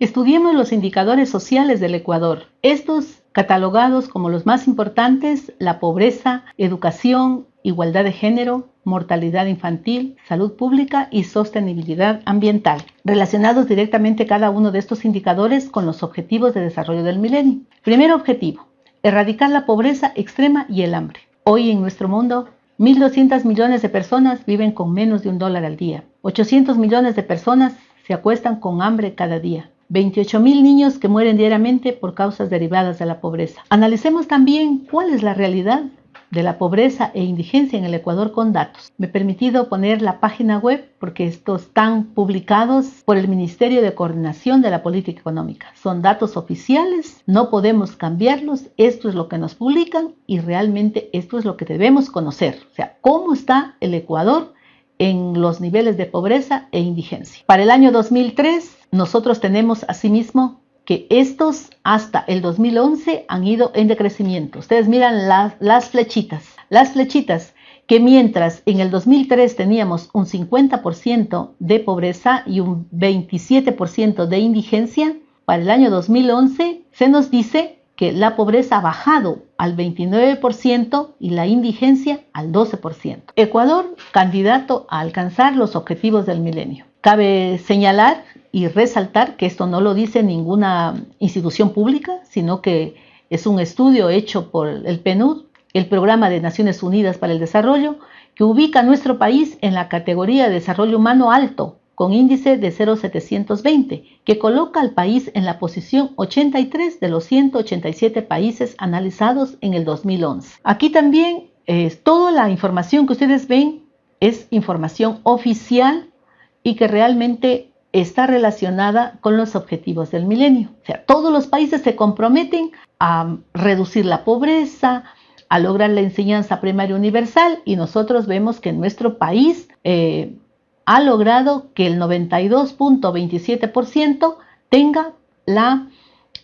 Estudiemos los indicadores sociales del Ecuador. Estos catalogados como los más importantes, la pobreza, educación, igualdad de género, mortalidad infantil, salud pública y sostenibilidad ambiental, relacionados directamente cada uno de estos indicadores con los objetivos de desarrollo del milenio. Primer objetivo, erradicar la pobreza extrema y el hambre. Hoy en nuestro mundo, 1.200 millones de personas viven con menos de un dólar al día. 800 millones de personas se acuestan con hambre cada día. 28 mil niños que mueren diariamente por causas derivadas de la pobreza. Analicemos también cuál es la realidad de la pobreza e indigencia en el Ecuador con datos. Me he permitido poner la página web porque estos están publicados por el Ministerio de Coordinación de la Política Económica. Son datos oficiales, no podemos cambiarlos, esto es lo que nos publican y realmente esto es lo que debemos conocer. O sea, cómo está el Ecuador en los niveles de pobreza e indigencia. Para el año 2003, nosotros tenemos asimismo que estos hasta el 2011 han ido en decrecimiento. Ustedes miran las flechitas. Las flechitas que mientras en el 2003 teníamos un 50% de pobreza y un 27% de indigencia, para el año 2011 se nos dice que la pobreza ha bajado al 29% y la indigencia al 12%. Ecuador, candidato a alcanzar los objetivos del milenio. Cabe señalar y resaltar que esto no lo dice ninguna institución pública, sino que es un estudio hecho por el PNUD, el Programa de Naciones Unidas para el Desarrollo, que ubica a nuestro país en la categoría de desarrollo humano alto, con índice de 0,720, que coloca al país en la posición 83 de los 187 países analizados en el 2011. Aquí también eh, toda la información que ustedes ven es información oficial y que realmente está relacionada con los objetivos del milenio. O sea, todos los países se comprometen a reducir la pobreza, a lograr la enseñanza primaria universal y nosotros vemos que nuestro país eh, ha logrado que el 92.27% tenga la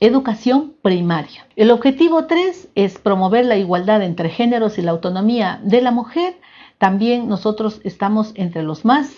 educación primaria. El objetivo 3 es promover la igualdad entre géneros y la autonomía de la mujer. También nosotros estamos entre los más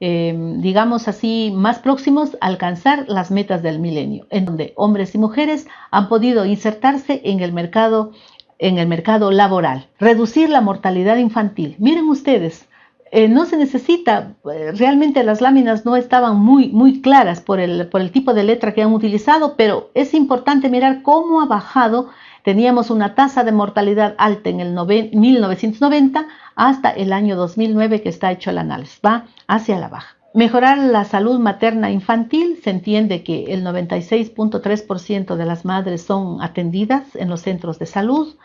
Em, digamos así, más próximos a alcanzar las metas del milenio, en donde hombres y mujeres han podido insertarse en el mercado, en el mercado laboral. Reducir la mortalidad infantil. Miren ustedes, eh, no se necesita, eh, realmente las láminas no estaban muy, muy claras por el, por el tipo de letra que han utilizado, pero es importante mirar cómo ha bajado Teníamos una tasa de mortalidad alta en el 1990 hasta el año 2009 que está hecho el análisis, va hacia la baja. Mejorar la salud materna infantil, se entiende que el 96.3% de las madres son atendidas en los centros de salud.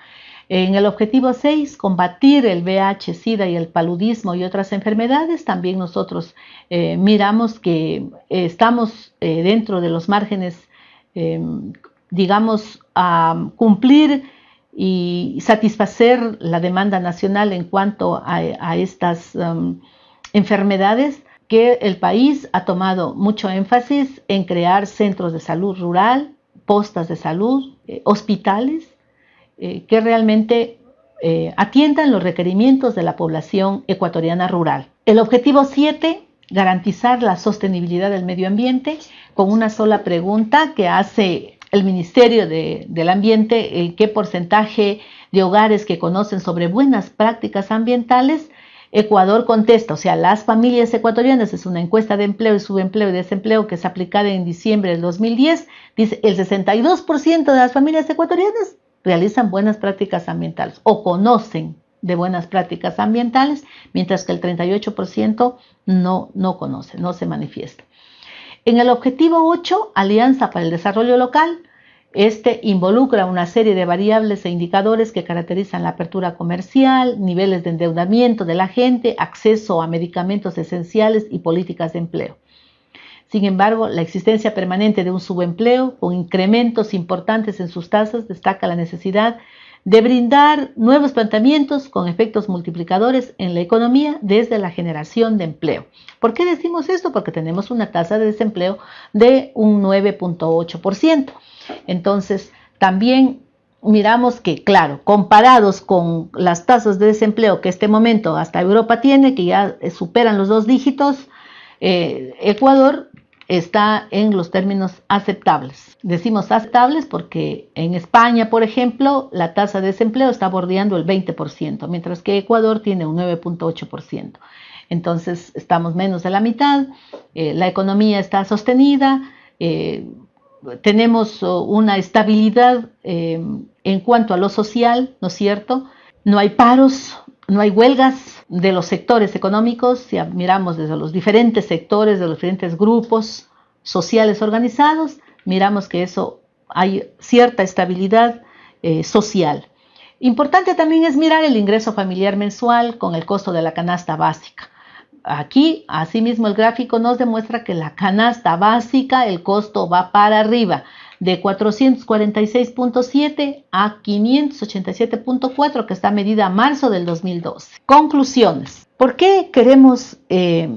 En el objetivo 6, combatir el VIH, SIDA y el paludismo y otras enfermedades, también nosotros eh, miramos que eh, estamos eh, dentro de los márgenes digamos, a cumplir y satisfacer la demanda nacional en cuanto a, estas um, enfermedades, que el país ha tomado mucho énfasis en crear centros de salud rural, postas de salud, eh, hospitales, eh, que realmente eh, atiendan los requerimientos de la población ecuatoriana rural. El objetivo 7, garantizar la sostenibilidad del medio ambiente, con una sola pregunta que hace el Ministerio del Ambiente qué porcentaje de hogares que conocen sobre buenas prácticas ambientales. Ecuador contesta, o sea, las familias ecuatorianas, es una encuesta de empleo y subempleo y desempleo que es aplicada en diciembre del 2010, dice el 62% de las familias ecuatorianas realizan buenas prácticas ambientales o conocen de buenas prácticas ambientales, mientras que el 38% no, no conoce, no se manifiesta. En el objetivo 8, Alianza para el Desarrollo Local, este involucra una serie de variables e indicadores que caracterizan la apertura comercial, niveles de endeudamiento de la gente, acceso a medicamentos esenciales y políticas de empleo. Sin embargo, la existencia permanente de un subempleo con incrementos importantes en sus tasas destaca la necesidad de brindar nuevos planteamientos con efectos multiplicadores en la economía desde la generación de empleo. ¿Por qué decimos esto? Porque tenemos una tasa de desempleo de un 9.8%. Entonces, también miramos que, claro, comparados con las tasas de desempleo que este momento hasta Europa tiene, que ya superan los dos dígitos, eh, Ecuador está en los términos aceptables. Decimos aceptables porque en España, por ejemplo, la tasa de desempleo está bordeando el 20%, mientras que Ecuador tiene un 9.8%. Entonces estamos menos de la mitad, eh, la economía está sostenida, eh, tenemos oh, una estabilidad eh, en cuanto a lo social, ¿no es cierto? No hay paros, no hay huelgas de los sectores económicos, si miramos desde los diferentes sectores, de los diferentes grupos sociales organizados, miramos que eso hay cierta estabilidad eh, social. Importante también es mirar el ingreso familiar mensual con el costo de la canasta básica. Aquí, asimismo, el gráfico nos demuestra que la canasta básica, el costo va para arriba, de 446.7 a 587.4, que está medida a marzo del 2012. Conclusiones. ¿Por qué queremos eh,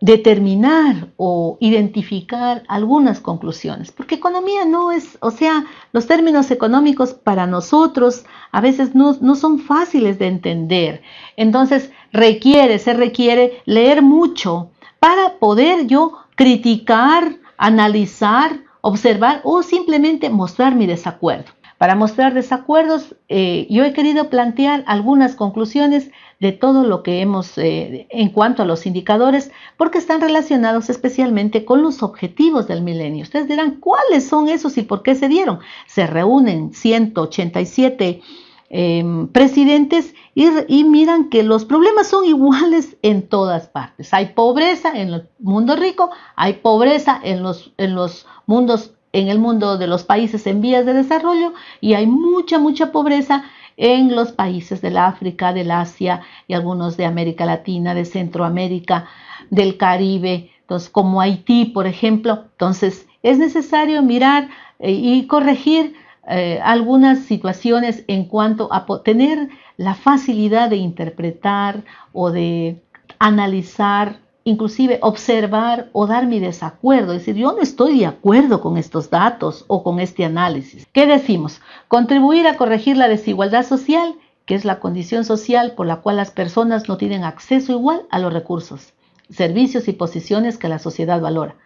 determinar o identificar algunas conclusiones, porque economía no es, o sea, los términos económicos para nosotros a veces no, no, son fáciles de entender. Entonces requiere, se requiere leer mucho para poder yo criticar, analizar, observar o simplemente mostrar mi desacuerdo. Para mostrar desacuerdos, eh, yo he querido plantear algunas conclusiones de todo lo que hemos eh, en cuanto a los indicadores, porque están relacionados especialmente con los objetivos del milenio. Ustedes dirán, ¿cuáles son esos y por qué se dieron? Se reúnen 187 em, presidentes y, miran que los problemas son iguales en todas partes. Hay pobreza en el mundo rico, hay pobreza en los, en los mundos en el mundo de los países en vías de desarrollo y hay mucha, mucha pobreza en los países del África, del Asia y algunos de América Latina, de Centroamérica, del Caribe, entonces, como Haití, por ejemplo. Entonces, es necesario mirar eh, y corregir eh, algunas situaciones en cuanto a tener la facilidad de interpretar o de analizar inclusive observar o dar mi desacuerdo, es decir, yo no estoy de acuerdo con estos datos o con este análisis. ¿Qué decimos? Contribuir a corregir la desigualdad social, que es la condición social por la cual las personas no tienen acceso igual a los recursos, servicios y posiciones que la sociedad valora.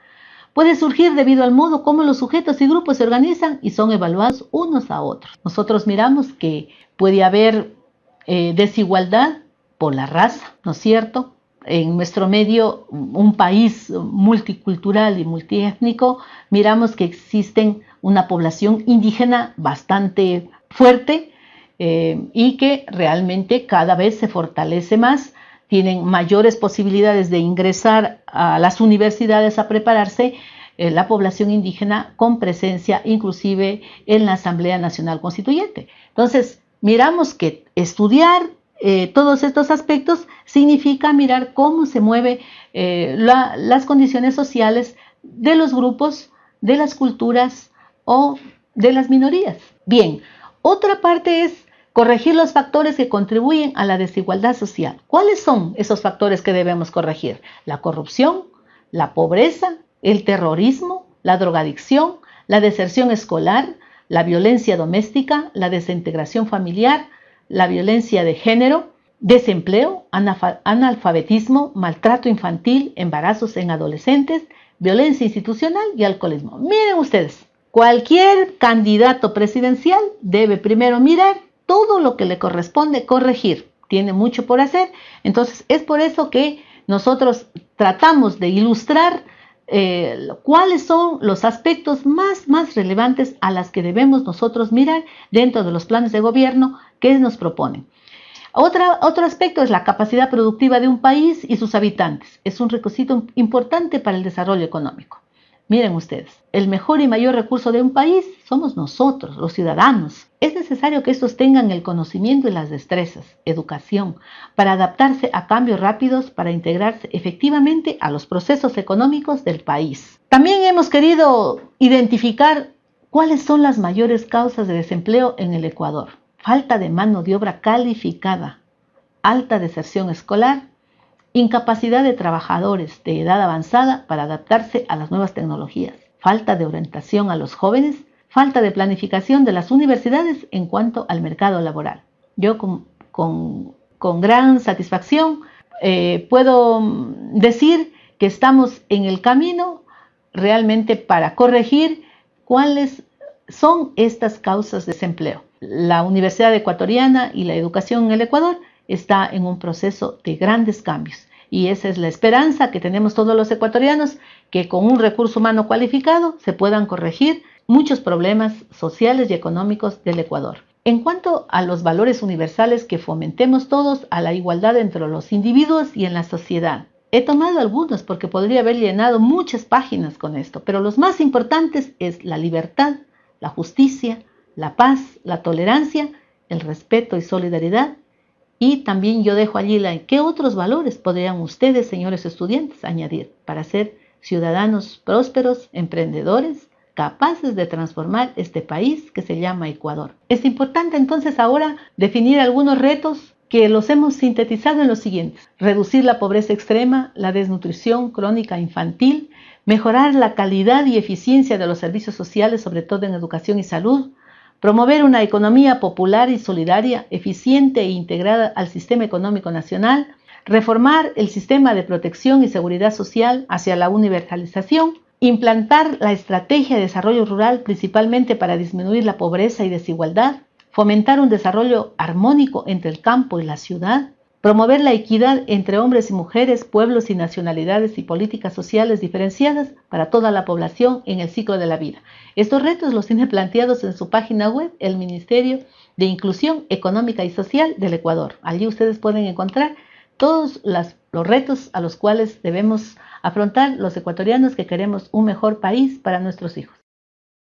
Puede surgir debido al modo como los sujetos y grupos se organizan y son evaluados unos a otros. Nosotros miramos que puede haber eh, desigualdad por la raza, ¿no es cierto? en nuestro medio, un país multicultural y multiétnico, miramos que existen una población indígena bastante fuerte eh, y que realmente cada vez se fortalece más, tienen mayores posibilidades de ingresar a las universidades a prepararse eh, la población indígena con presencia inclusive en la Asamblea Nacional Constituyente. Entonces, miramos que estudiar eh, todos estos aspectos significa mirar cómo se mueven eh, las condiciones sociales de los grupos, de las culturas o de las minorías. Bien, otra parte es corregir los factores que contribuyen a la desigualdad social. ¿Cuáles son esos factores que debemos corregir? La corrupción, la pobreza, el terrorismo, la drogadicción, la deserción escolar, la violencia doméstica, la desintegración familiar, la violencia de género, desempleo, analfabetismo, maltrato infantil, embarazos en adolescentes, violencia institucional y alcoholismo. Miren ustedes, cualquier candidato presidencial debe primero mirar todo lo que le corresponde corregir. Tiene mucho por hacer. Entonces es por eso que nosotros tratamos de ilustrar eh, cuáles son los aspectos más, más relevantes a las que debemos nosotros mirar dentro de los planes de gobierno que nos proponen. Otro aspecto es la capacidad productiva de un país y sus habitantes. Es un requisito importante para el desarrollo económico. Miren ustedes, el mejor y mayor recurso de un país somos nosotros, los ciudadanos. Es necesario que estos tengan el conocimiento y las destrezas, educación, para adaptarse a cambios rápidos, para integrarse efectivamente a los procesos económicos del país. También hemos querido identificar cuáles son las mayores causas de desempleo en el Ecuador. Falta de mano de obra calificada, alta deserción escolar Incapacidad de trabajadores de edad avanzada para adaptarse a las nuevas tecnologías. Falta de orientación a los jóvenes. Falta de planificación de las universidades en cuanto al mercado laboral. Yo con, gran satisfacción eh, puedo decir que estamos en el camino realmente para corregir cuáles son estas causas de desempleo. La Universidad Ecuatoriana y la educación en el Ecuador está en un proceso de grandes cambios y esa es la esperanza que tenemos todos los ecuatorianos, que con un recurso humano cualificado se puedan corregir muchos problemas sociales y económicos del Ecuador. En cuanto a los valores universales que fomentemos todos a la igualdad entre los individuos y en la sociedad. He tomado algunos porque podría haber llenado muchas páginas con esto, pero los más importantes es la libertad, la justicia, la paz, la tolerancia, el respeto y solidaridad. Y también yo dejo allí la, qué otros valores podrían ustedes, señores estudiantes, añadir para ser ciudadanos prósperos, emprendedores, capaces de transformar este país que se llama Ecuador. Es importante entonces ahora definir algunos retos que los hemos sintetizado en los siguientes. Reducir la pobreza extrema, la desnutrición crónica infantil, mejorar la calidad y eficiencia de los servicios sociales, sobre todo en educación y salud, promover una economía popular y solidaria, eficiente e integrada al sistema económico nacional, reformar el sistema de protección y seguridad social hacia la universalización, implantar la estrategia de desarrollo rural principalmente para disminuir la pobreza y desigualdad, fomentar un desarrollo armónico entre el campo y la ciudad, promover la equidad entre hombres y mujeres, pueblos y nacionalidades y políticas sociales diferenciadas para toda la población en el ciclo de la vida. Estos retos los tiene planteados en su página web el Ministerio de Inclusión Económica y Social del Ecuador. Allí ustedes pueden encontrar todos los retos a los cuales debemos afrontar los ecuatorianos que queremos un mejor país para nuestros hijos.